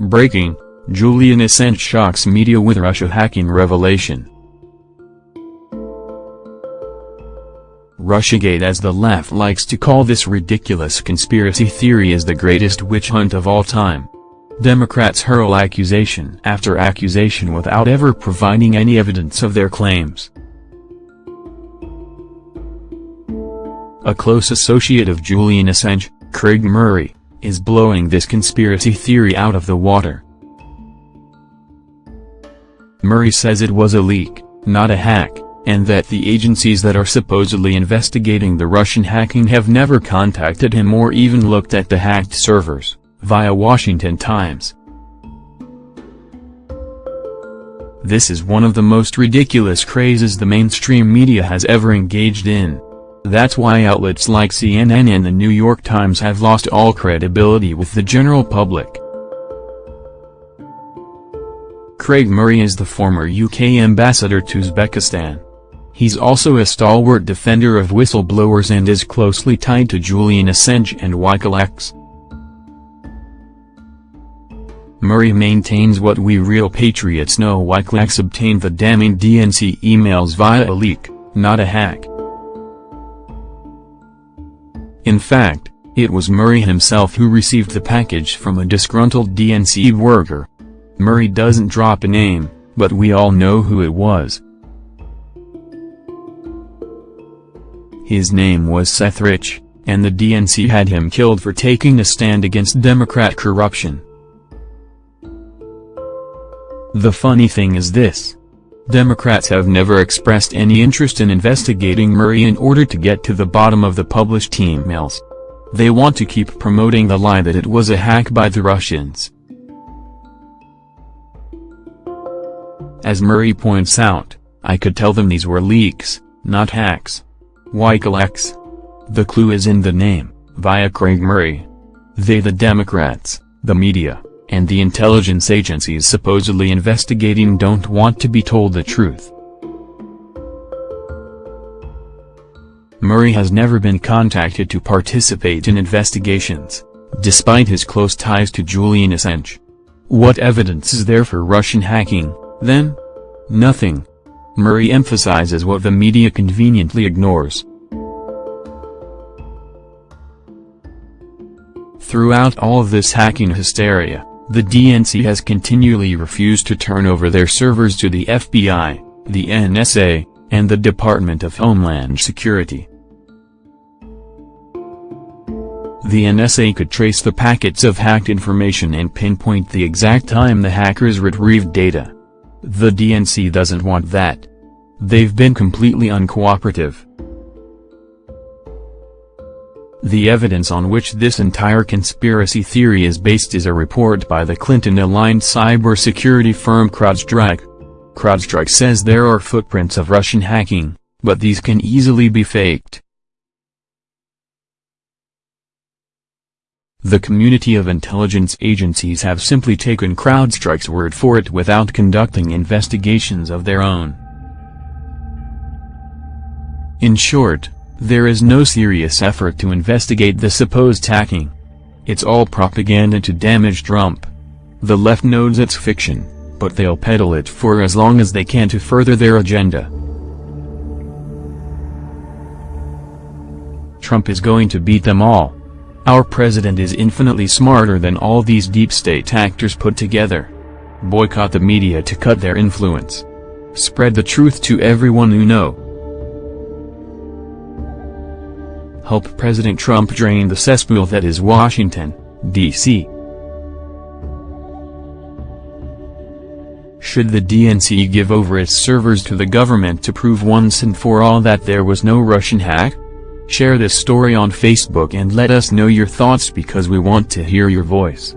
Breaking, Julian Assange shocks media with Russia hacking revelation. Russiagate as the left likes to call this ridiculous conspiracy theory is the greatest witch hunt of all time. Democrats hurl accusation after accusation without ever providing any evidence of their claims. A close associate of Julian Assange, Craig Murray, is blowing this conspiracy theory out of the water. Murray says it was a leak, not a hack, and that the agencies that are supposedly investigating the Russian hacking have never contacted him or even looked at the hacked servers, via Washington Times. This is one of the most ridiculous crazes the mainstream media has ever engaged in. That's why outlets like CNN and the New York Times have lost all credibility with the general public. Craig Murray is the former UK ambassador to Uzbekistan. He's also a stalwart defender of whistleblowers and is closely tied to Julian Assange and Wikileaks. Murray maintains what we real patriots know Wikileaks obtained the damning DNC emails via a leak, not a hack. In fact, it was Murray himself who received the package from a disgruntled DNC worker. Murray doesn't drop a name, but we all know who it was. His name was Seth Rich, and the DNC had him killed for taking a stand against Democrat corruption. The funny thing is this. Democrats have never expressed any interest in investigating Murray in order to get to the bottom of the published emails. They want to keep promoting the lie that it was a hack by the Russians. As Murray points out, I could tell them these were leaks, not hacks. Wikileaks. The clue is in the name, via Craig Murray. They the Democrats, the media, and the intelligence agencies supposedly investigating don't want to be told the truth. Murray has never been contacted to participate in investigations, despite his close ties to Julian Assange. What evidence is there for Russian hacking? Then? Nothing. Murray emphasizes what the media conveniently ignores. Throughout all of this hacking hysteria, the DNC has continually refused to turn over their servers to the FBI, the NSA, and the Department of Homeland Security. The NSA could trace the packets of hacked information and pinpoint the exact time the hackers retrieved data. The DNC doesn't want that. They've been completely uncooperative. The evidence on which this entire conspiracy theory is based is a report by the Clinton-aligned cybersecurity firm CrowdStrike. CrowdStrike says there are footprints of Russian hacking, but these can easily be faked. The community of intelligence agencies have simply taken CrowdStrike's word for it without conducting investigations of their own. In short, there is no serious effort to investigate the supposed hacking. It's all propaganda to damage Trump. The left knows it's fiction, but they'll peddle it for as long as they can to further their agenda. Trump is going to beat them all. Our president is infinitely smarter than all these deep state actors put together. Boycott the media to cut their influence. Spread the truth to everyone you know. Help President Trump drain the cesspool that is Washington, D.C. Should the DNC give over its servers to the government to prove once and for all that there was no Russian hack? Share this story on Facebook and let us know your thoughts because we want to hear your voice.